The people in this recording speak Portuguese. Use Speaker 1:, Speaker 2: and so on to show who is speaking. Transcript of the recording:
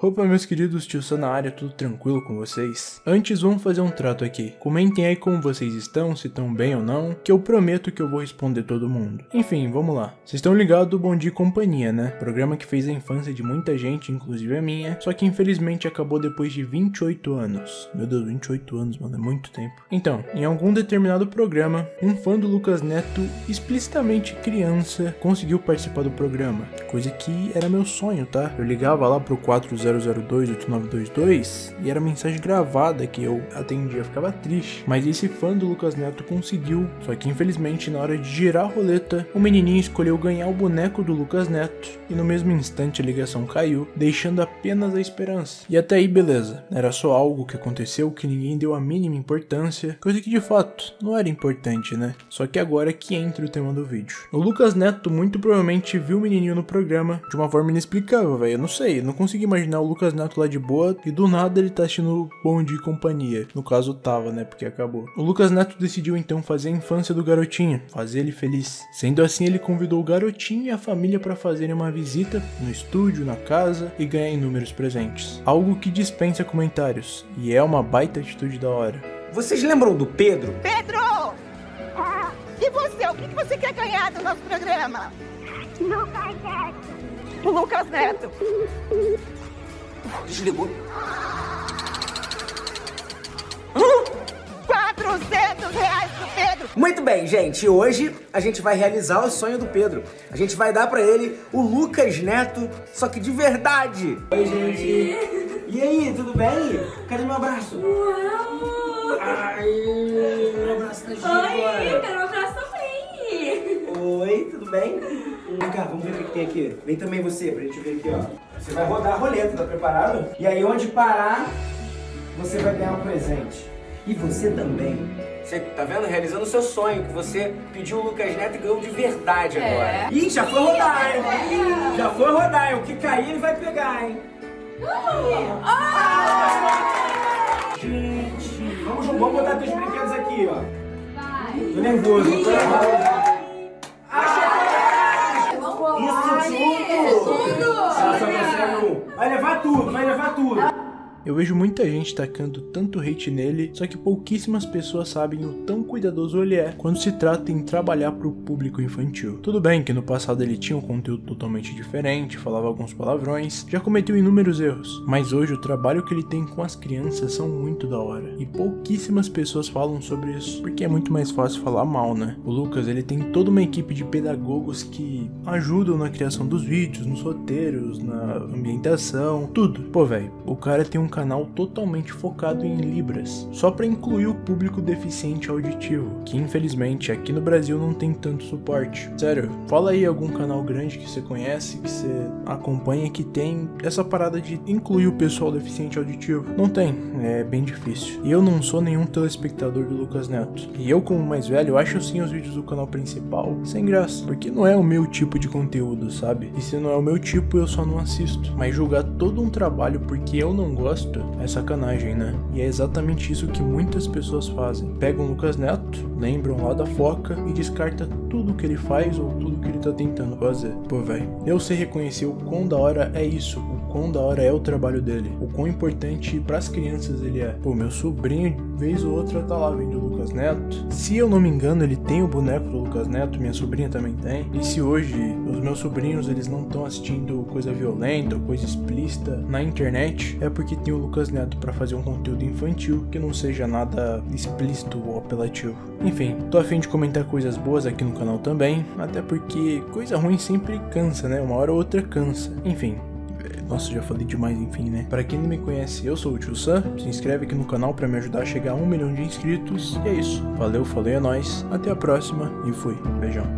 Speaker 1: Opa, meus queridos, tio Sam na área, tudo tranquilo com vocês? Antes, vamos fazer um trato aqui. Comentem aí como vocês estão, se estão bem ou não, que eu prometo que eu vou responder todo mundo. Enfim, vamos lá. Vocês estão ligados do Bom Dia e Companhia, né? Programa que fez a infância de muita gente, inclusive a minha, só que infelizmente acabou depois de 28 anos. Meu Deus, 28 anos, mano, é muito tempo. Então, em algum determinado programa, um fã do Lucas Neto, explicitamente criança, conseguiu participar do programa. Coisa que era meu sonho, tá? Eu ligava lá pro 40 0028922 e era mensagem gravada que eu atendia, ficava triste. Mas esse fã do Lucas Neto conseguiu, só que infelizmente na hora de girar a roleta, o menininho escolheu ganhar o boneco do Lucas Neto e no mesmo instante a ligação caiu, deixando apenas a esperança. E até aí beleza, era só algo que aconteceu que ninguém deu a mínima importância, coisa que de fato não era importante, né? Só que agora é que entra o tema do vídeo. O Lucas Neto muito provavelmente viu o menininho no programa de uma forma inexplicável, velho. Eu não sei, eu não consigo imaginar o Lucas Neto lá de boa e do nada ele tá assistindo Bom Dia e Companhia. No caso tava, né, porque acabou. O Lucas Neto decidiu então fazer a infância do garotinho, fazer ele feliz. Sendo assim, ele convidou o garotinho e a família para fazerem uma visita no estúdio, na casa e ganhar inúmeros presentes. Algo que dispensa comentários e é uma baita atitude da hora.
Speaker 2: Vocês lembram do Pedro?
Speaker 3: Pedro! E você? O que você quer ganhar do nosso programa?
Speaker 4: Lucas Neto.
Speaker 3: O Lucas Neto.
Speaker 2: Desligou.
Speaker 3: 400 reais pro Pedro.
Speaker 2: Muito bem, gente. Hoje a gente vai realizar o sonho do Pedro. A gente vai dar pra ele o Lucas Neto, só que de verdade. Oi, gente. E aí, tudo bem? Cadê meu abraço?
Speaker 5: Uau!
Speaker 2: Ai, meu abraço tá
Speaker 5: Oi,
Speaker 2: agora.
Speaker 5: quero um abraço também!
Speaker 2: Oi, tudo bem? Vem cá, vamos ver o que tem aqui. Vem também você, pra gente ver aqui, ó. Você vai rodar a roleta, tá preparado? E aí, onde parar, você vai ganhar um presente. E você também. Você tá vendo? Realizando o seu sonho, que você pediu o Lucas Neto e ganhou de verdade
Speaker 5: É.
Speaker 2: agora. Ih, já foi rodar, hein? Já foi rodar, hein? O que cair ele vai pegar, hein? Gente, vamos, vamos botar teus brinquedos aqui, ó.
Speaker 5: Vai!
Speaker 2: Tô nervoso, tô nervoso. Isso tudo!
Speaker 5: Tudo!
Speaker 2: Ela só consegue um. Vai levar tudo, vai levar tudo.
Speaker 1: Eu vejo muita gente tacando tanto hate nele, só que pouquíssimas pessoas sabem o tão cuidadoso ele é quando se trata em trabalhar para o público infantil. Tudo bem que no passado ele tinha um conteúdo totalmente diferente, falava alguns palavrões, já cometeu inúmeros erros, mas hoje o trabalho que ele tem com as crianças são muito da hora. E pouquíssimas pessoas falam sobre isso, porque é muito mais fácil falar mal, né? O Lucas, ele tem toda uma equipe de pedagogos que ajudam na criação dos vídeos, nos roteiros, na ambientação, tudo. Pô, velho, o cara tem um canal totalmente focado em Libras, só para incluir o público deficiente auditivo, que infelizmente aqui no Brasil não tem tanto suporte. Sério, fala aí algum canal grande que você conhece, que você acompanha, que tem essa parada de incluir o pessoal deficiente auditivo. Não tem, é bem difícil. E eu não sou nenhum telespectador do Lucas Neto. E eu, como mais velho, acho sim os vídeos do canal principal sem graça, porque não é o meu tipo de conteúdo, sabe? E se não é o meu tipo, eu só não assisto. Mas julgar todo um trabalho porque eu não gosto é sacanagem, né? E é exatamente isso que muitas pessoas fazem. Pegam o Lucas Neto, lembram lá da foca e descarta tudo que ele faz ou tudo que ele tá tentando fazer. Pô, velho, eu sei reconhecer o quão da hora é isso, quão da hora é o trabalho dele, o quão importante pras crianças ele é. Pô, meu sobrinho, vez ou outra, tá lá vendo o Lucas Neto. Se eu não me engano, ele tem o boneco do Lucas Neto, minha sobrinha também tem. E se hoje os meus sobrinhos eles não estão assistindo coisa violenta ou coisa explícita na internet, é porque tem o Lucas Neto para fazer um conteúdo infantil que não seja nada explícito ou apelativo. Enfim, tô a fim de comentar coisas boas aqui no canal também, até porque coisa ruim sempre cansa, né? Uma hora ou outra cansa. Enfim, nossa, já falei demais, enfim, né? Para quem não me conhece, eu sou o Tio Sam. Se inscreve aqui no canal para me ajudar a chegar a um milhão de inscritos. E é isso. Valeu, falei, é nóis. Até a próxima e fui. Beijão.